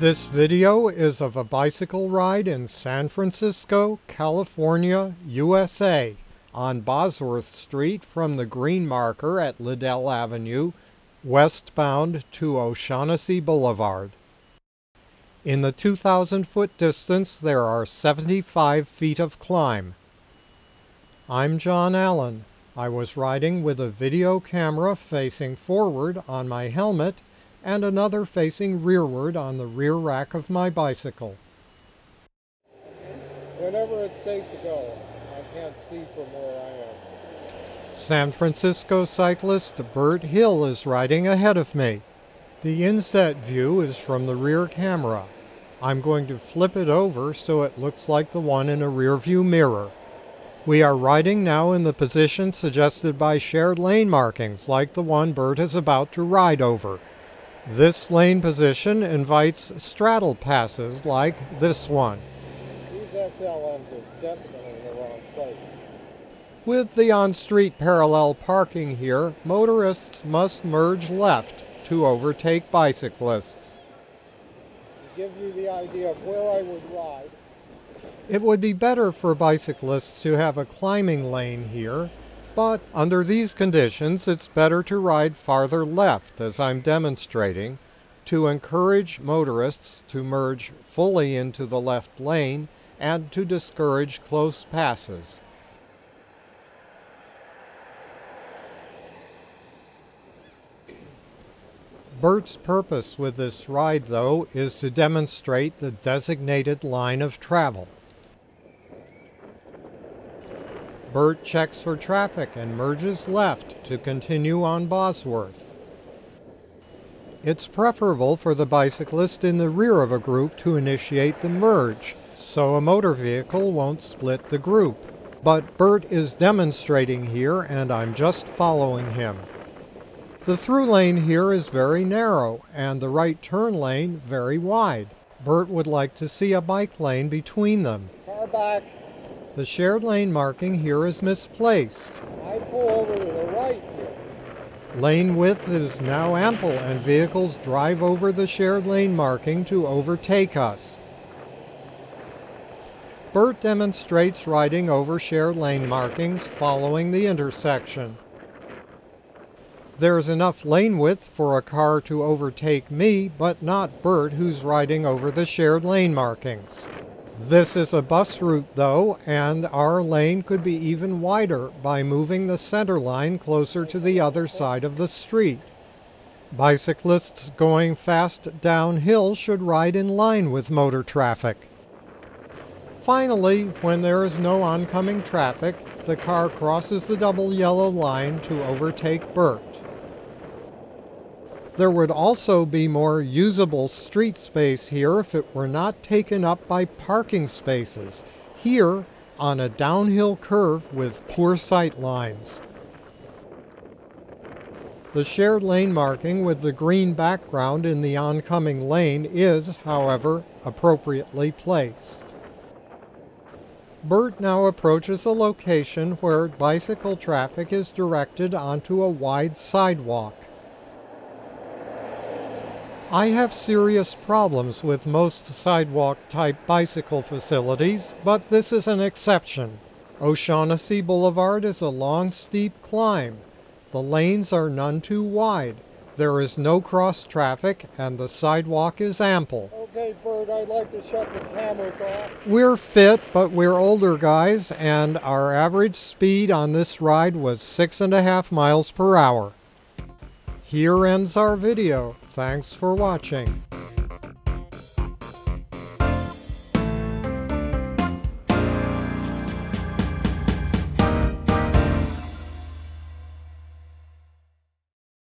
This video is of a bicycle ride in San Francisco, California, USA on Bosworth Street from the green marker at Liddell Avenue westbound to O'Shaughnessy Boulevard. In the 2,000 foot distance there are 75 feet of climb. I'm John Allen. I was riding with a video camera facing forward on my helmet and another facing rearward on the rear rack of my bicycle. Whenever it's safe to go, I can't see from where I am. San Francisco cyclist Bert Hill is riding ahead of me. The inset view is from the rear camera. I'm going to flip it over so it looks like the one in a rear view mirror. We are riding now in the position suggested by shared lane markings like the one Bert is about to ride over. This lane position invites straddle passes like this one. These SLMs are definitely in the. With the on-street parallel parking here, motorists must merge left to overtake bicyclists. To give you the idea of where I would ride, It would be better for bicyclists to have a climbing lane here but under these conditions, it's better to ride farther left, as I'm demonstrating, to encourage motorists to merge fully into the left lane and to discourage close passes. Bert's purpose with this ride, though, is to demonstrate the designated line of travel. Bert checks for traffic and merges left to continue on Bosworth. It's preferable for the bicyclist in the rear of a group to initiate the merge, so a motor vehicle won't split the group. But Bert is demonstrating here and I'm just following him. The through lane here is very narrow and the right turn lane very wide. Bert would like to see a bike lane between them. car back, The shared lane marking here is misplaced. I pull over to the right here. Lane width is now ample and vehicles drive over the shared lane marking to overtake us. Bert demonstrates riding over shared lane markings following the intersection. There's enough lane width for a car to overtake me, but not Bert who's riding over the shared lane markings. This is a bus route though, and our lane could be even wider by moving the center line closer to the other side of the street. Bicyclists going fast downhill should ride in line with motor traffic. Finally, when there is no oncoming traffic, the car crosses the double yellow line to overtake Bert. There would also be more usable street space here if it were not taken up by parking spaces, here on a downhill curve with poor sight lines. The shared lane marking with the green background in the oncoming lane is, however, appropriately placed. Bert now approaches a location where bicycle traffic is directed onto a wide sidewalk. I have serious problems with most sidewalk type bicycle facilities, but this is an exception. O'Shaughnessy Boulevard is a long steep climb. The lanes are none too wide. There is no cross traffic and the sidewalk is ample. Okay, Bert, I'd like to shut the cameras off. We're fit, but we're older guys, and our average speed on this ride was six and a half miles per hour. Here ends our video. Thanks for watching.